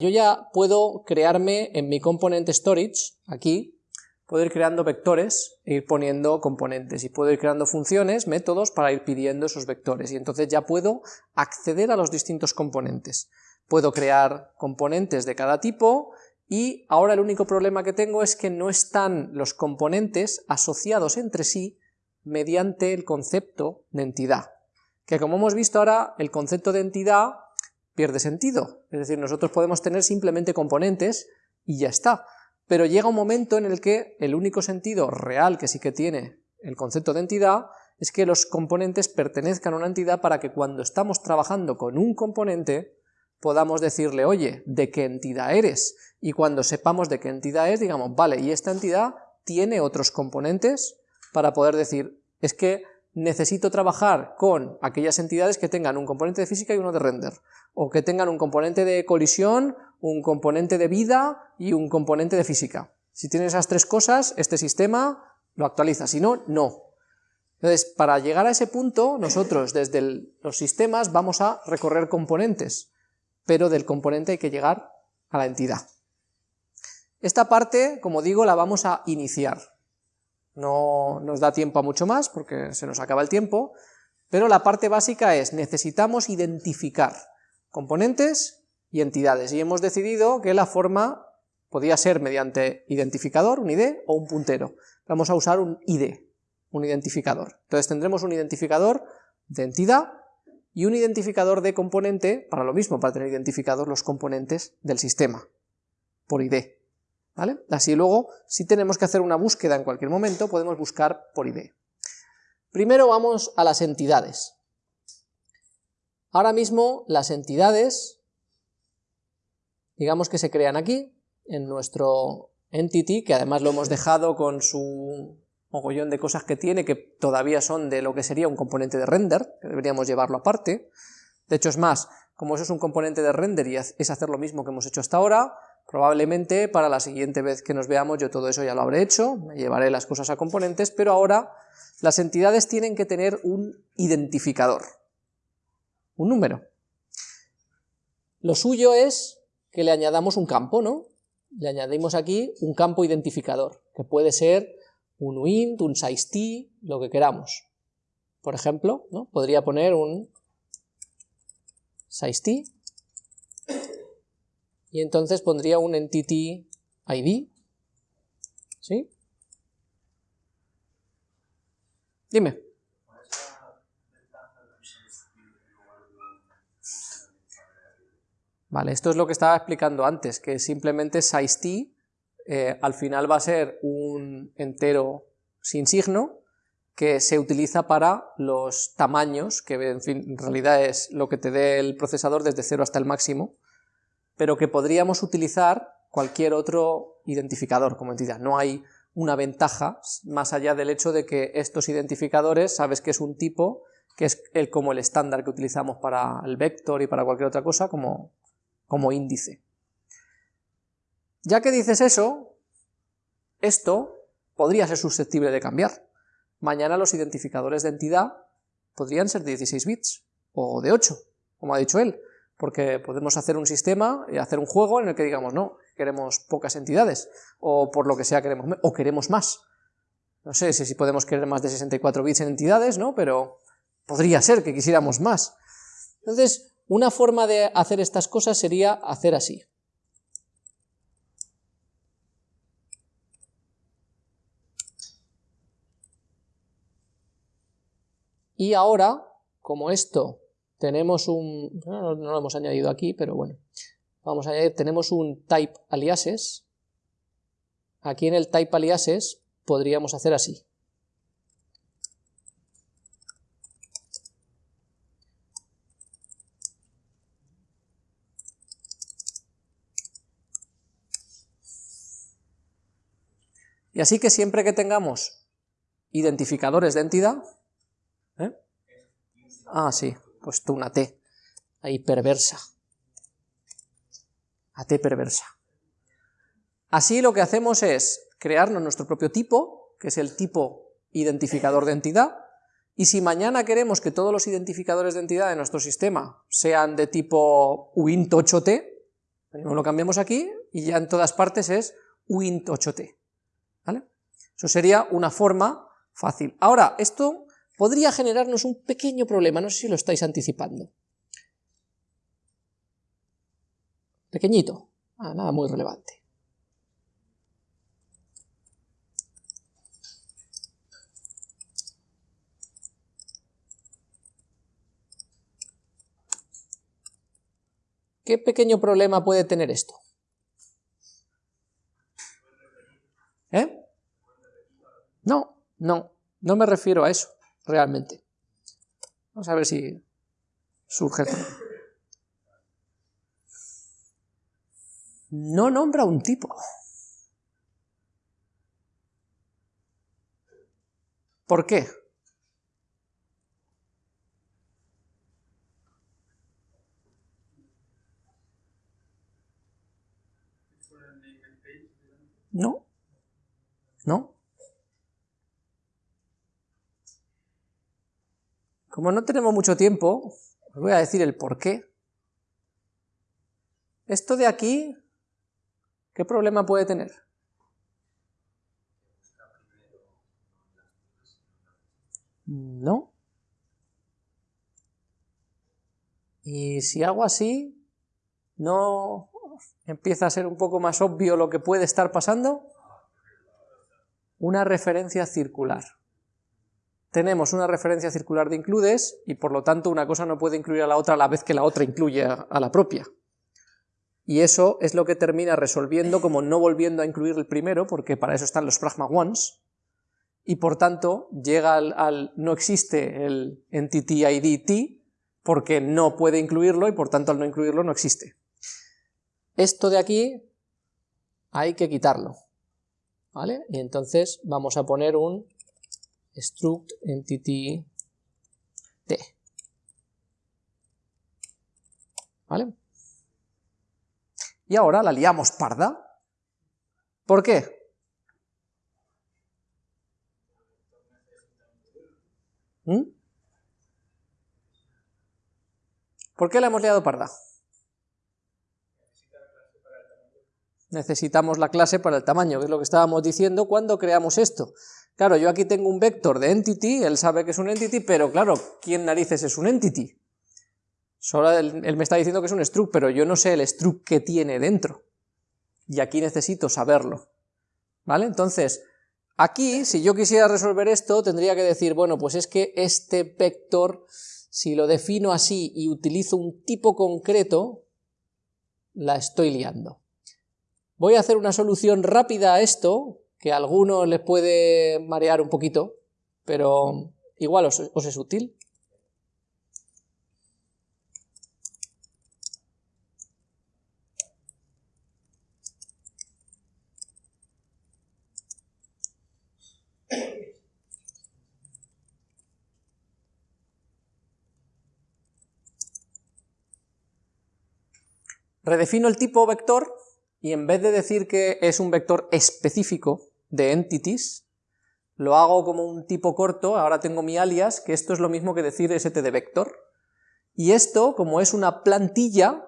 Yo ya puedo crearme en mi component storage, aquí, puedo ir creando vectores e ir poniendo componentes, y puedo ir creando funciones, métodos, para ir pidiendo esos vectores, y entonces ya puedo acceder a los distintos componentes. Puedo crear componentes de cada tipo, y ahora el único problema que tengo es que no están los componentes asociados entre sí mediante el concepto de entidad, que como hemos visto ahora, el concepto de entidad pierde sentido, es decir, nosotros podemos tener simplemente componentes y ya está, pero llega un momento en el que el único sentido real que sí que tiene el concepto de entidad es que los componentes pertenezcan a una entidad para que cuando estamos trabajando con un componente podamos decirle, oye, ¿de qué entidad eres? Y cuando sepamos de qué entidad es, digamos, vale, y esta entidad tiene otros componentes para poder decir, es que necesito trabajar con aquellas entidades que tengan un componente de física y uno de render, o que tengan un componente de colisión, un componente de vida y un componente de física. Si tienes esas tres cosas, este sistema lo actualiza, si no, no. Entonces, para llegar a ese punto, nosotros desde los sistemas vamos a recorrer componentes, pero del componente hay que llegar a la entidad. Esta parte, como digo, la vamos a iniciar. No nos da tiempo a mucho más porque se nos acaba el tiempo, pero la parte básica es, necesitamos identificar componentes y entidades, y hemos decidido que la forma podía ser mediante identificador, un ID, o un puntero. Vamos a usar un ID, un identificador. Entonces tendremos un identificador de entidad y un identificador de componente, para lo mismo, para tener identificados los componentes del sistema, por ID. Así luego, si tenemos que hacer una búsqueda en cualquier momento, podemos buscar por ID. Primero vamos a las entidades. Ahora mismo las entidades, digamos que se crean aquí, en nuestro entity, que además lo hemos dejado con su mogollón de cosas que tiene, que todavía son de lo que sería un componente de render, que deberíamos llevarlo aparte. De hecho es más, como eso es un componente de render y es hacer lo mismo que hemos hecho hasta ahora, Probablemente para la siguiente vez que nos veamos yo todo eso ya lo habré hecho, me llevaré las cosas a componentes, pero ahora las entidades tienen que tener un identificador, un número. Lo suyo es que le añadamos un campo, ¿no? Le añadimos aquí un campo identificador, que puede ser un int, un size lo que queramos. Por ejemplo, ¿no? podría poner un size y entonces pondría un entity ID, ¿sí? Dime. Vale, esto es lo que estaba explicando antes, que simplemente size eh, al final va a ser un entero sin signo que se utiliza para los tamaños, que en, fin, en realidad es lo que te dé el procesador desde 0 hasta el máximo, pero que podríamos utilizar cualquier otro identificador como entidad. No hay una ventaja más allá del hecho de que estos identificadores, sabes que es un tipo, que es el, como el estándar que utilizamos para el vector y para cualquier otra cosa, como, como índice. Ya que dices eso, esto podría ser susceptible de cambiar. Mañana los identificadores de entidad podrían ser de 16 bits, o de 8, como ha dicho él, porque podemos hacer un sistema y hacer un juego en el que digamos, no, queremos pocas entidades, o por lo que sea queremos, o queremos más. No sé si podemos querer más de 64 bits en entidades, ¿no? Pero podría ser que quisiéramos más. Entonces, una forma de hacer estas cosas sería hacer así. Y ahora, como esto tenemos un, no, lo hemos añadido aquí, pero bueno, vamos a añadir, tenemos un type aliases, aquí en el type aliases podríamos hacer así. Y así que siempre que tengamos identificadores de entidad, ¿eh? ah, sí, puesto una T, ahí perversa. A T perversa. Así lo que hacemos es crearnos nuestro propio tipo, que es el tipo identificador de entidad, y si mañana queremos que todos los identificadores de entidad de nuestro sistema sean de tipo uint8t, lo cambiamos aquí y ya en todas partes es uint8t, ¿vale? Eso sería una forma fácil. Ahora, esto podría generarnos un pequeño problema, no sé si lo estáis anticipando. Pequeñito, ah, nada muy relevante. ¿Qué pequeño problema puede tener esto? ¿Eh? No, no, no me refiero a eso, realmente. Vamos a ver si surge No nombra un tipo. ¿Por qué? No, no. Como no tenemos mucho tiempo, os voy a decir el por qué. Esto de aquí, ¿qué problema puede tener? No. Y si hago así, no empieza a ser un poco más obvio lo que puede estar pasando? Una referencia circular. Tenemos una referencia circular de includes y por lo tanto una cosa no puede incluir a la otra a la vez que la otra incluye a la propia. Y eso es lo que termina resolviendo como no volviendo a incluir el primero, porque para eso están los pragma ones, y por tanto llega al, al no existe el entity id t, porque no puede incluirlo y por tanto al no incluirlo no existe. Esto de aquí hay que quitarlo, ¿vale? Y entonces vamos a poner un struct entity t, ¿vale? Y ahora la liamos parda. ¿Por qué? ¿Mm? ¿Por qué la hemos liado parda? necesitamos la clase para el tamaño, que es lo que estábamos diciendo cuando creamos esto. Claro, yo aquí tengo un vector de entity, él sabe que es un entity, pero claro, ¿quién narices es un entity? Solo él, él me está diciendo que es un struct, pero yo no sé el struct que tiene dentro. Y aquí necesito saberlo. ¿Vale? Entonces, aquí, si yo quisiera resolver esto, tendría que decir, bueno, pues es que este vector, si lo defino así y utilizo un tipo concreto, la estoy liando. Voy a hacer una solución rápida a esto, que a algunos les puede marear un poquito, pero igual os, es útil. Redefino el tipo vector y en vez de decir que es un vector específico de entities, lo hago como un tipo corto, ahora tengo mi alias, que esto es lo mismo que decir std vector, y esto, como es una plantilla,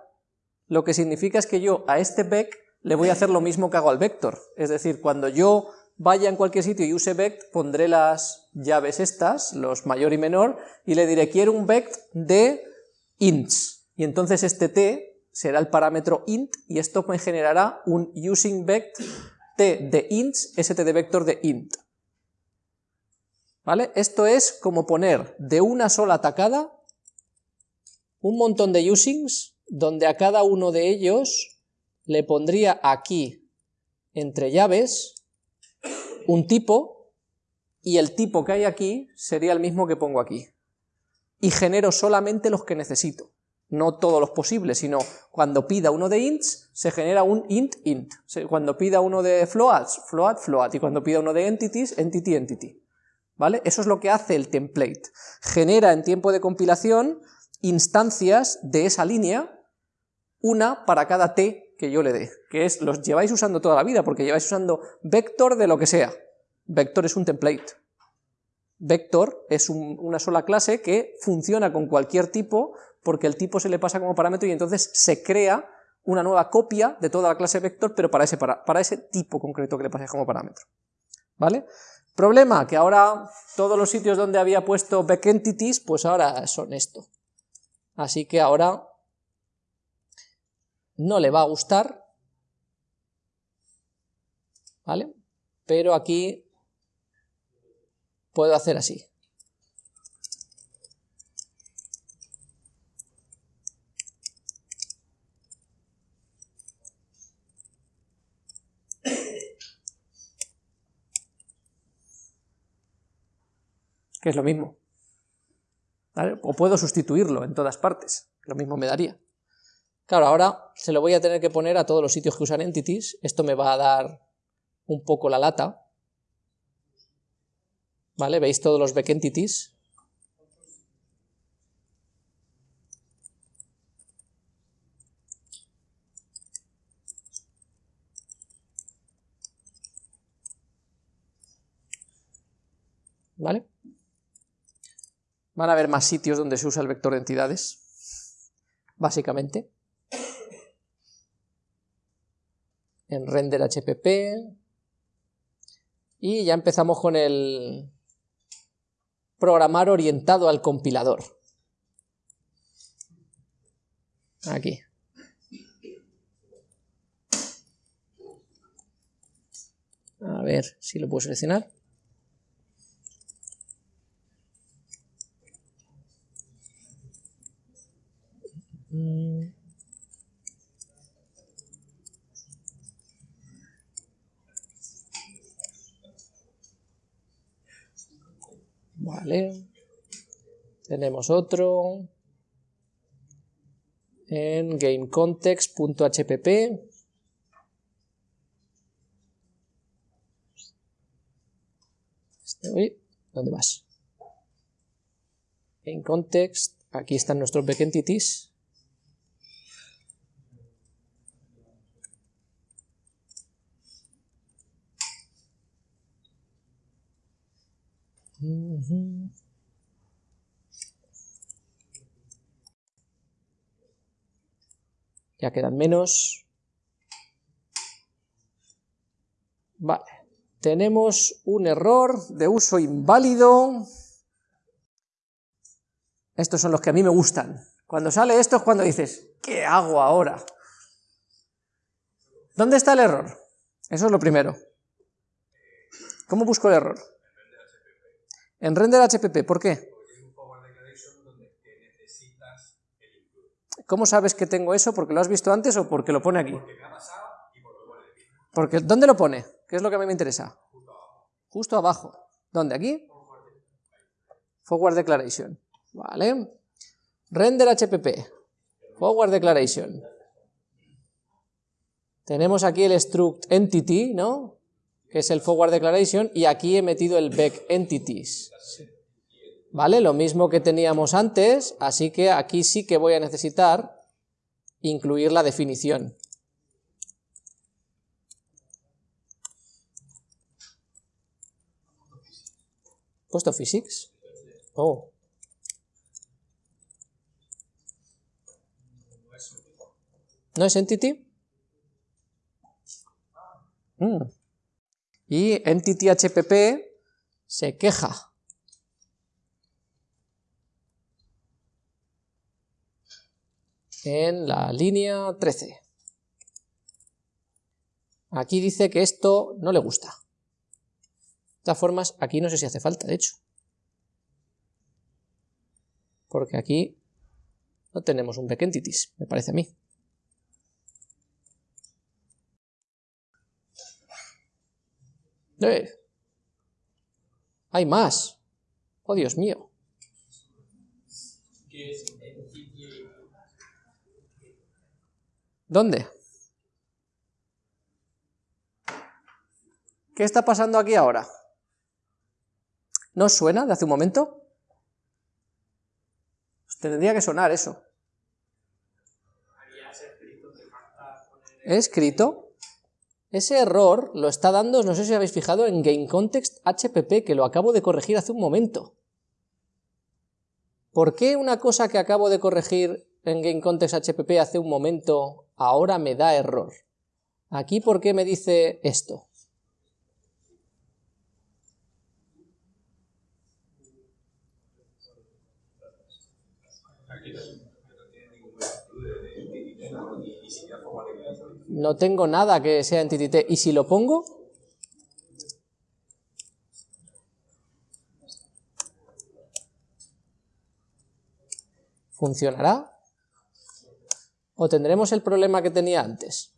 lo que significa es que yo a este vec le voy a hacer lo mismo que hago al vector, es decir, cuando yo vaya en cualquier sitio y use vect, pondré las llaves estas, los mayor y menor, y le diré quiero un vect de ints, y entonces este t será el parámetro int y esto me generará un using vect t de ints, std vector de int. ¿Vale? Esto es como poner de una sola tacada un montón de usings donde a cada uno de ellos le pondría aquí entre llaves un tipo y el tipo que hay aquí sería el mismo que pongo aquí y genero solamente los que necesito no todos los posibles, sino cuando pida uno de ints, se genera un int int, cuando pida uno de floats, float float, y cuando pida uno de entities, entity entity, ¿vale? Eso es lo que hace el template, genera en tiempo de compilación instancias de esa línea, una para cada t que yo le dé, que es, los lleváis usando toda la vida, porque lleváis usando vector de lo que sea, vector es un template, vector es una sola clase que funciona con cualquier tipo porque el tipo se le pasa como parámetro y entonces se crea una nueva copia de toda la clase vector, pero para ese, para, para ese tipo concreto que le pase como parámetro. ¿Vale? Problema, que ahora todos los sitios donde había puesto backentities, pues ahora son esto. Así que ahora no le va a gustar, ¿vale? Pero aquí puedo hacer así. Que es lo mismo. O puedo sustituirlo en todas partes, lo mismo me daría. Claro, ahora se lo voy a tener que poner a todos los sitios que usan entities, esto me va a dar un poco la lata, ¿vale? ¿Veis todos los back entities? ¿Vale? Van a haber más sitios donde se usa el vector de entidades, básicamente. En render HPP. Y ya empezamos con el programar orientado al compilador. Aquí. A ver si lo puedo seleccionar. Mm. Vale. Tenemos otro en gamecontext.hpp. Este, ¿dónde vas? En context, aquí están nuestros back Ya quedan menos. Vale. Tenemos un error de uso inválido. Estos son los que a mí me gustan. Cuando sale esto es cuando dices, ¿qué hago ahora? ¿Dónde está el error? Eso es lo primero. ¿Cómo busco el error? En render HPP, ¿por qué? ¿Cómo sabes que tengo eso? ¿Porque lo has visto antes o porque lo pone aquí? Porque ¿Dónde lo pone? ¿Qué es lo que a mí me interesa? Justo abajo. ¿Dónde? ¿Aquí? Forward Declaration. Vale. Render HPP. Forward Declaration. Tenemos aquí el struct entity, ¿no? que es el forward declaration, y aquí he metido el back entities. ¿Vale? Lo mismo que teníamos antes, así que aquí sí que voy a necesitar incluir la definición. ¿Puesto physics? Oh. ¿No es entity? Mm. Y Entity HPP se queja. En la línea 13. Aquí dice que esto no le gusta. De todas formas, aquí no sé si hace falta, de hecho. Porque aquí no tenemos un back entities, me parece a mí. ¡Eh! Hay más. Oh, Dios mío. ¿Dónde? ¿Qué está pasando aquí ahora? ¿No suena de hace un momento? Pues tendría que sonar eso. ¿He escrito? Ese error lo está dando, no sé si habéis fijado, en GameContextHPP, que lo acabo de corregir hace un momento. ¿Por qué una cosa que acabo de corregir en GameContextHPP hace un momento ahora me da error. Aquí, ¿por qué me dice esto? No tengo nada que sea entity ¿Y si lo pongo? ¿Funcionará? ¿O tendremos el problema que tenía antes?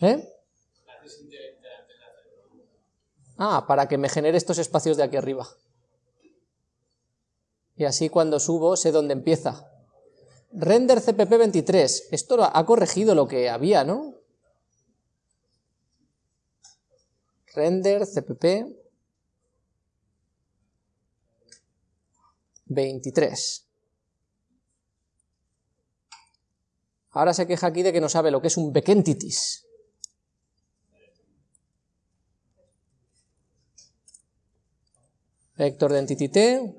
¿Eh? Ah, para que me genere estos espacios de aquí arriba. Y así cuando subo sé dónde empieza. Render CPP 23. Esto ha corregido lo que había, ¿no? Render CPP 23. Ahora se queja aquí de que no sabe lo que es un backentities. Vector de entity t,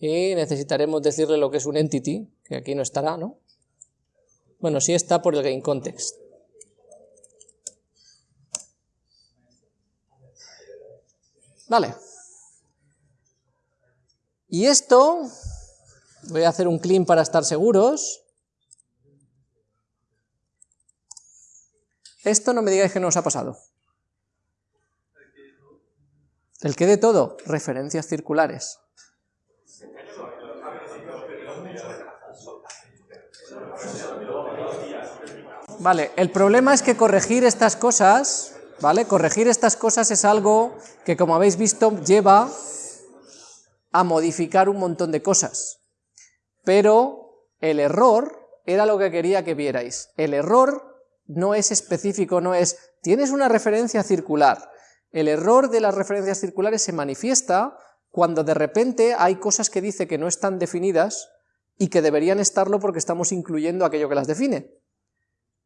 y necesitaremos decirle lo que es un entity, que aquí no estará, ¿no? Bueno, sí está por el game context. Vale. Y esto, voy a hacer un clean para estar seguros. Esto no me digáis que no os ha pasado. ¿El que de todo? Referencias circulares. Vale, el problema es que corregir estas cosas, ¿vale? Corregir estas cosas es algo que, como habéis visto, lleva a modificar un montón de cosas. Pero el error era lo que quería que vierais. El error no es específico, no es, tienes una referencia circular. El error de las referencias circulares se manifiesta cuando de repente hay cosas que dice que no están definidas y que deberían estarlo porque estamos incluyendo aquello que las define.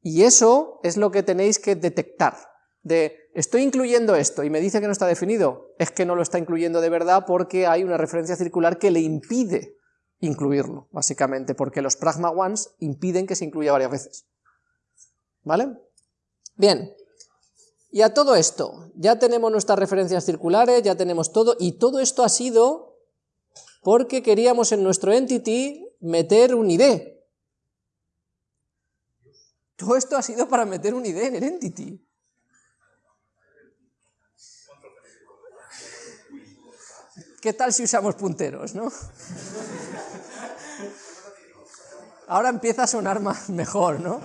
Y eso es lo que tenéis que detectar, de estoy incluyendo esto y me dice que no está definido, es que no lo está incluyendo de verdad porque hay una referencia circular que le impide incluirlo, básicamente, porque los pragma ones impiden que se incluya varias veces. ¿Vale? Bien, y a todo esto, ya tenemos nuestras referencias circulares, ya tenemos todo, y todo esto ha sido porque queríamos en nuestro entity meter un ID, todo esto ha sido para meter un ID en el entity. ¿Qué tal si usamos punteros, no? Ahora empieza a sonar más mejor, ¿no?